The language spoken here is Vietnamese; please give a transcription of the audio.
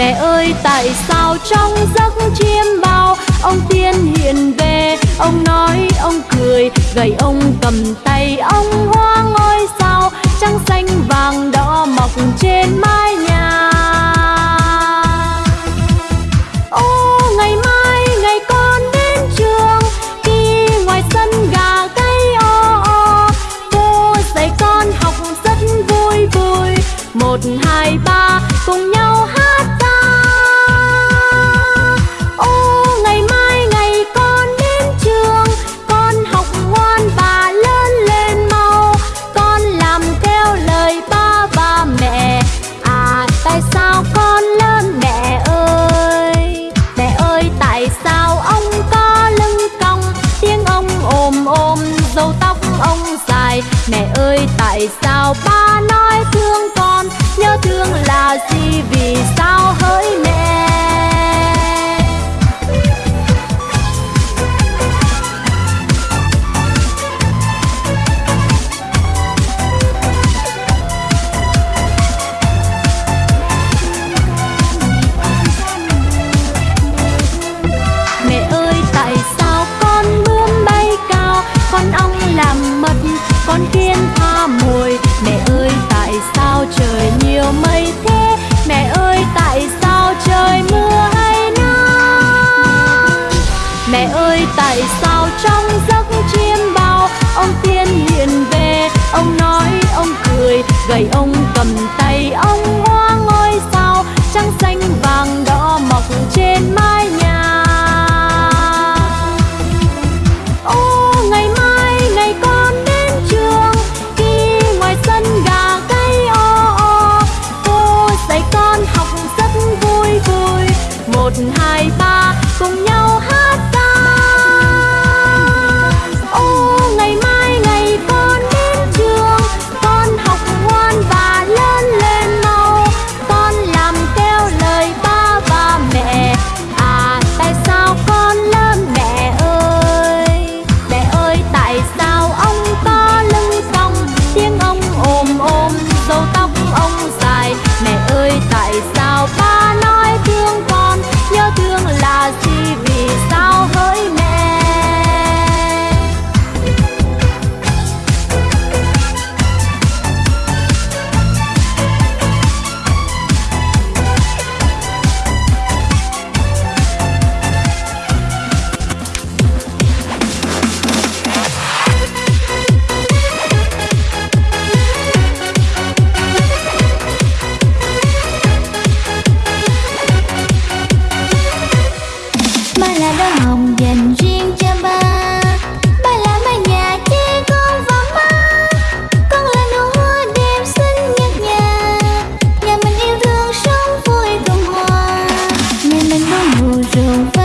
mẹ ơi, tại sao trong giấc chiêm bao ông tiên hiện về? Ông nói, ông cười, gầy ông cầm tay, ông hoa ngôi sao trắng xanh vàng đỏ. râu tóc ông dài. Mẹ ơi, tại sao ba nói thương con? Nhớ thương là gì? Vì sao Ba là đóa hồng dành riêng cho ba. Ba là mái nhà che con và má. Con là nụ hoa đẹp xinh nhất nhà Nhà mình yêu thương sống vui cùng hòa. Nhà mình có mùa rượu